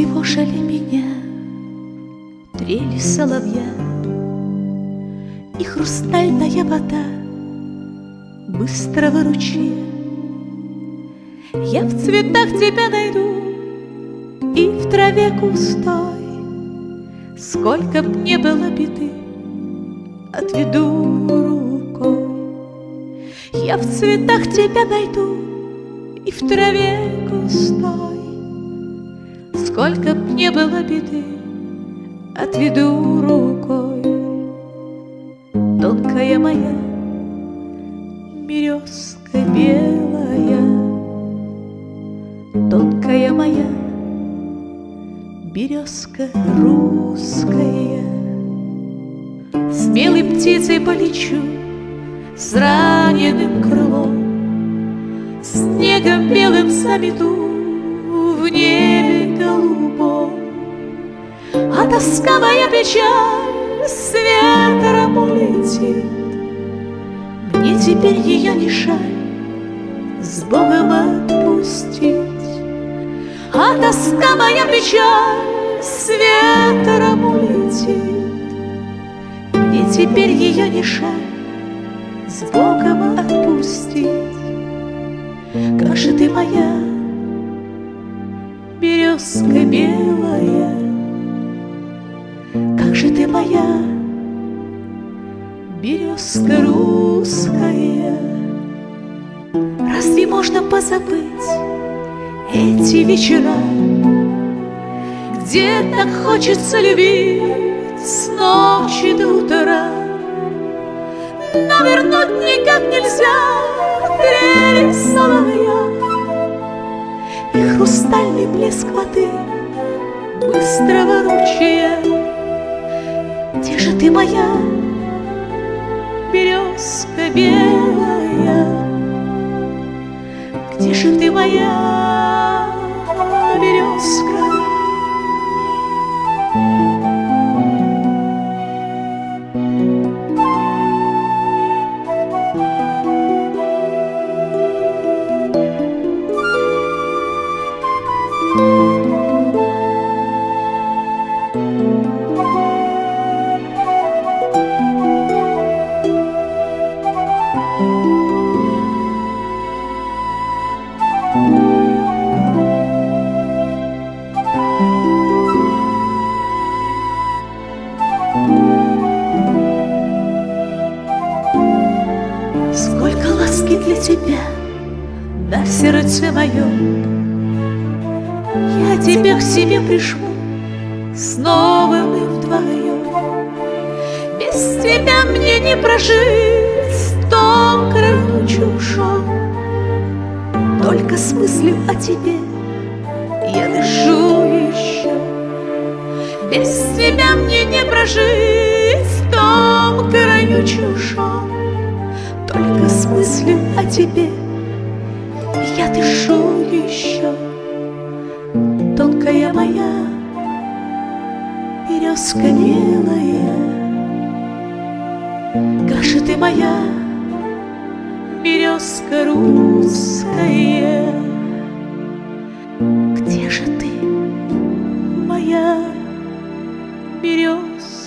Тревожили меня трели соловья И хрустальная вода быстрого ручья. Я в цветах тебя найду и в траве густой, Сколько б не было беды, отведу рукой. Я в цветах тебя найду и в траве густой, Сколько б не было беды, отведу рукой. Тонкая моя березка белая, Тонкая моя березка русская. Смелой птицей полечу с раненым крылом, Снегом белым замету в небе голубом. А тоска моя печаль с ветром улетит, Мне теперь ее не жаль с Богом отпустить. А тоска моя печаль с ветром улетит, Мне теперь ее не жаль с Богом отпустить. Как же ты моя березка белая, Как же ты моя березка русская. Разве можно позабыть эти вечера, Где так хочется любить с ночи до утра? Но вернуть никак нельзя блеск воды быстрого ручья. Где же ты моя березка белая? Где же ты моя Сколько ласки для тебя на сердце моем. Я тебя к себе прижму снова мы вдвоем. Без тебя мне не прожить том краю чужом. Только с мыслью о тебе я дышу еще. Без тебя мне не прожить в том краю чужом. Только с мыслью о тебе я дышу еще. Тонкая моя березка белая, же ты моя березка русская? Где же ты, моя березка?